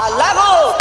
¡Al lago!